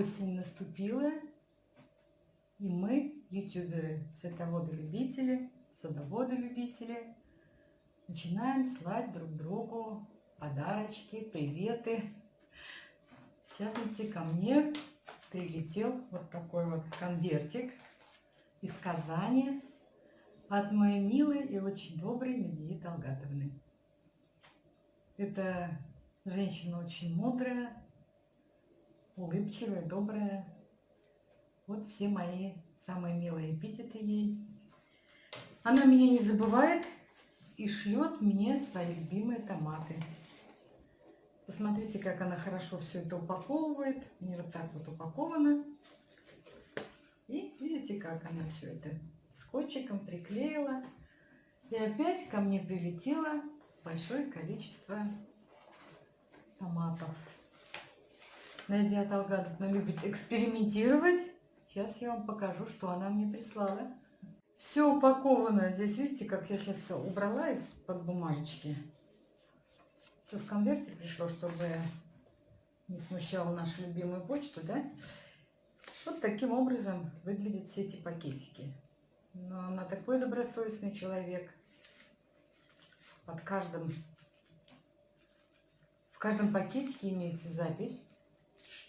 Осень наступила, и мы, ютуберы, цветоводы-любители, садоводы-любители, начинаем слать друг другу подарочки, приветы. В частности, ко мне прилетел вот такой вот конвертик из Казани от моей милой и очень доброй Медии Талгатовны. Это женщина очень мудрая, улыбчивая, добрая. Вот все мои самые милые эпитеты ей. Она меня не забывает и шлет мне свои любимые томаты. Посмотрите, как она хорошо все это упаковывает. Не вот так вот упаковано. И видите, как она все это скотчиком приклеила. И опять ко мне прилетело большое количество томатов. Надя Талгатовна любит экспериментировать. Сейчас я вам покажу, что она мне прислала. Все упаковано. Здесь видите, как я сейчас убрала из-под бумажечки. Все в конверте пришло, чтобы не смущала нашу любимую почту, да? Вот таким образом выглядят все эти пакетики. Но она такой добросовестный человек. Под каждым, в каждом пакетике имеется запись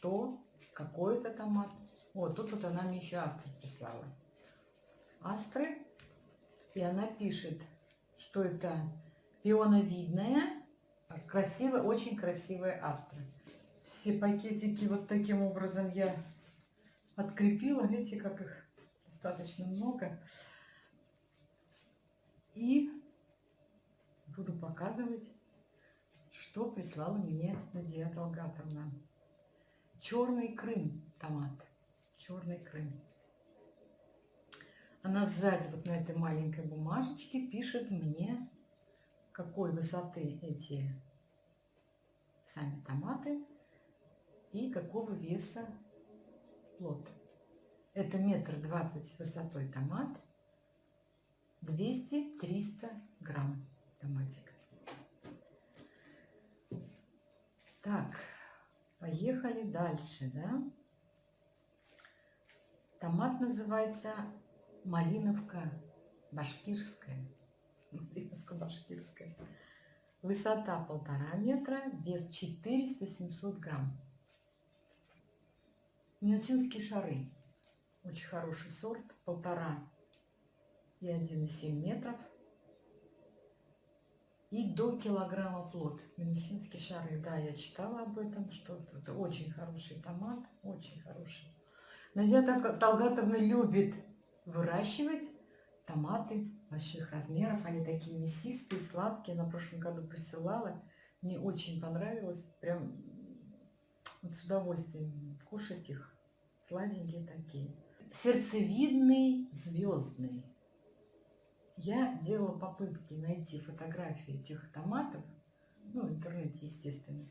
что какой-то томат. Вот, тут вот она мне еще астры прислала. Астры. И она пишет, что это пионовидная, красивая, очень красивая астра. Все пакетики вот таким образом я открепила. Видите, как их достаточно много. И буду показывать, что прислала мне Надия Талгатовна. Черный Крым томат. Черный Крым. Она сзади вот на этой маленькой бумажечке пишет мне, какой высоты эти сами томаты и какого веса плод. Это метр двадцать высотой томат, 200-300 грамм томатик. Так, Поехали дальше, да? Томат называется малиновка башкирская. Малиновка башкирская. Высота полтора метра, вес 400-700 грамм. Минусинские шары. Очень хороший сорт, полтора и 1,7 метров и до килограмма плод. Минусинские шары, да, я читала об этом, что это очень хороший томат, очень хороший. Надя Талгатовна любит выращивать томаты больших размеров. Они такие мясистые, сладкие. На прошлом году посылала. Мне очень понравилось. Прям вот с удовольствием кушать их. Сладенькие такие. Сердцевидный, звездный. Я делала попытки найти фотографии этих томатов, ну, в интернете, естественно.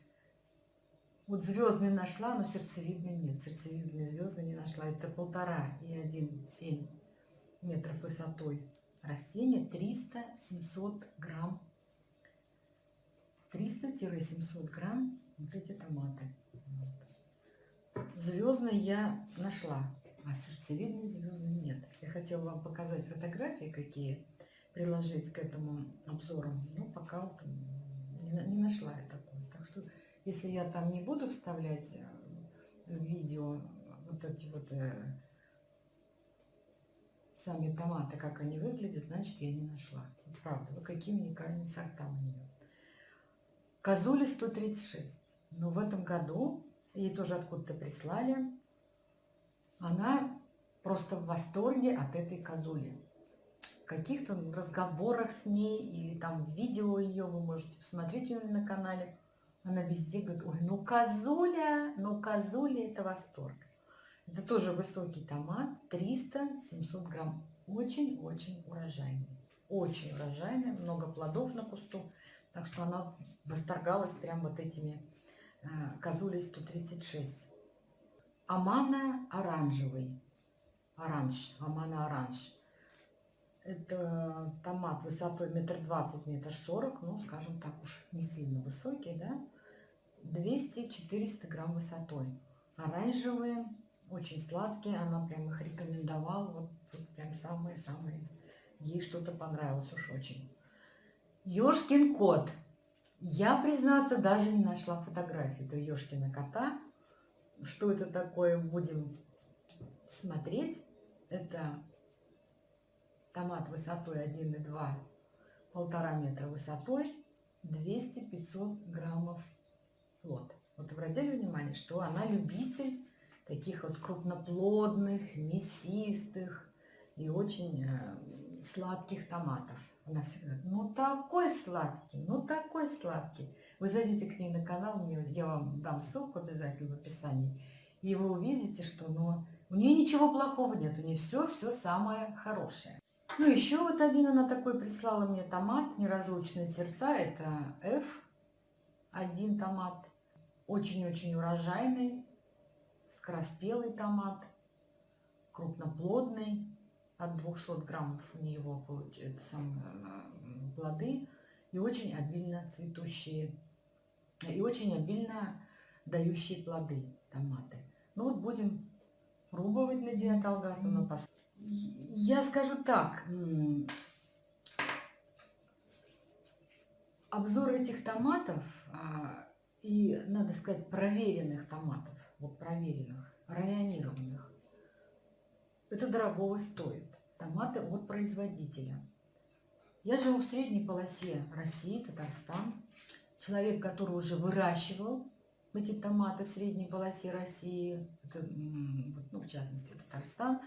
Вот звездный нашла, но сердцевидный нет. Сердцевидный звездный не нашла. Это полтора и один семь метров высотой растения. 300-700 грамм. 300-700 грамм вот эти томаты. Вот. Звездный я нашла, а сердцевидный звездный нет. Я хотела вам показать фотографии, какие приложить к этому обзору. Но пока вот не, не нашла я такой. Так что, если я там не буду вставлять э, видео вот эти вот э, сами томаты, как они выглядят, значит, я не нашла. Правда, вот какие уникальные сорта у нее. Козули 136. Но в этом году, ей тоже откуда-то прислали, она просто в восторге от этой козули каких-то разговорах с ней или там видео ее вы можете посмотреть ее на канале. Она везде говорит, ой, ну козуля, ну козуля это восторг. Это тоже высокий томат, 300-700 грамм. Очень-очень урожайный. Очень урожайный, много плодов на кусту. Так что она восторгалась прям вот этими э, козулей 136. Амана оранжевый. Оранж, амана оранж. Это томат высотой метр двадцать, метр сорок, ну, скажем так уж, не сильно высокий, да? 200-400 грамм высотой. оранжевые, очень сладкие. Она прям их рекомендовала. Вот тут прям самые-самые. Ей что-то понравилось уж очень. Ёшкин кот. Я, признаться, даже не нашла фотографию этого Ёшкина кота. Что это такое, будем смотреть. Это томат высотой 1,2, полтора метра высотой, 200-500 граммов плод. Вот обратили внимание, что она любитель таких вот крупноплодных, мясистых и очень э, сладких томатов. Она всегда, ну такой сладкий, ну такой сладкий. Вы зайдите к ней на канал, мне, я вам дам ссылку обязательно в описании, и вы увидите, что ну, у нее ничего плохого нет, у нее все-все самое хорошее. Ну, еще вот один она такой прислала мне томат, неразлучные сердца, это F1 томат. Очень-очень урожайный, скороспелый томат, крупноплодный, от 200 граммов у него получается сам, э, плоды, и очень обильно цветущие, и очень обильно дающие плоды томаты. Ну вот будем пробовать, Надия Талгатовна. Я скажу так, обзор этих томатов а, и, надо сказать, проверенных томатов, вот проверенных, районированных, это дорогого стоит. Томаты от производителя. Я живу в средней полосе России, Татарстан. Человек, который уже выращивал эти томаты в средней полосе России, это, ну, в частности Татарстан,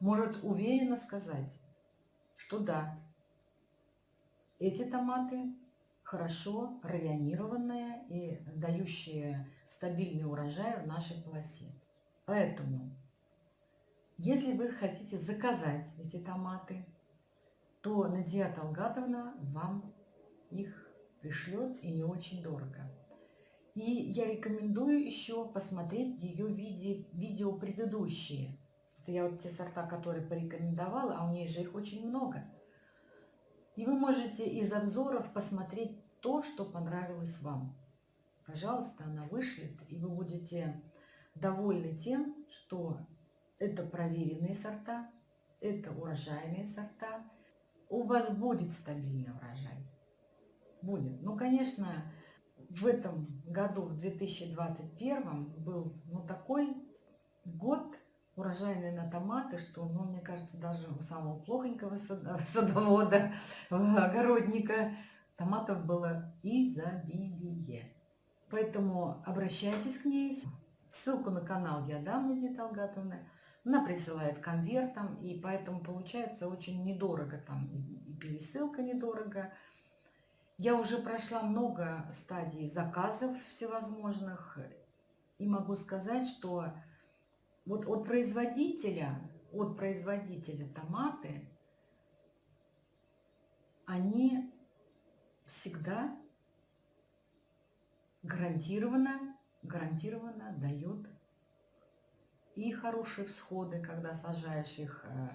может уверенно сказать, что да, эти томаты хорошо районированные и дающие стабильный урожай в нашей полосе. Поэтому, если вы хотите заказать эти томаты, то Надия Талгатовна вам их пришлет и не очень дорого. И я рекомендую еще посмотреть ее виде, видео предыдущие. Это я вот те сорта, которые порекомендовала, а у нее же их очень много. И вы можете из обзоров посмотреть то, что понравилось вам. Пожалуйста, она вышлет, и вы будете довольны тем, что это проверенные сорта, это урожайные сорта. У вас будет стабильный урожай. Будет. Ну, конечно, в этом году, в 2021, был ну, такой год урожайный на томаты, что, ну, мне кажется, даже у самого плохонького садовода, огородника, томатов было изобилие. Поэтому обращайтесь к ней. Ссылку на канал я дам Надии Талгатовны. Она присылает конвертом, и поэтому получается очень недорого там. И пересылка недорого. Я уже прошла много стадий заказов всевозможных. И могу сказать, что вот от производителя, от производителя томаты, они всегда гарантированно, гарантированно дают и хорошие всходы, когда сажаешь их э,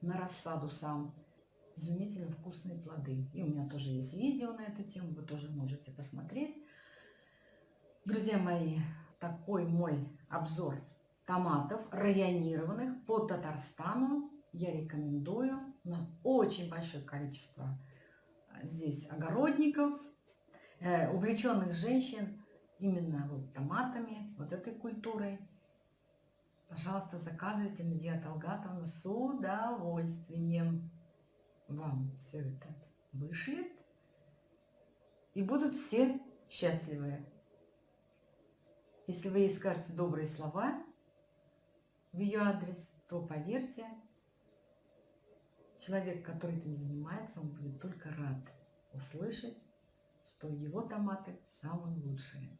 на рассаду сам. Изумительно вкусные плоды. И у меня тоже есть видео на эту тему, вы тоже можете посмотреть. Друзья мои, такой мой обзор томатов районированных по Татарстану я рекомендую. У нас очень большое количество э, здесь огородников, э, увлеченных женщин именно вот томатами, вот этой культурой. Пожалуйста, заказывайте Надия Талгатовна с удовольствием. Вам все это вышлет. И будут все счастливы. Если вы ей скажете добрые слова, в ее адрес, то поверьте, человек, который этим занимается, он будет только рад услышать, что его томаты самые лучшие.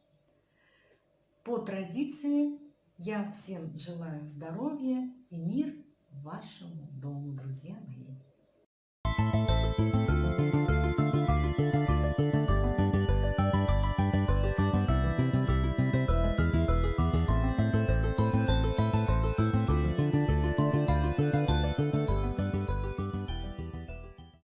По традиции я всем желаю здоровья и мир вашему дому, друзья мои.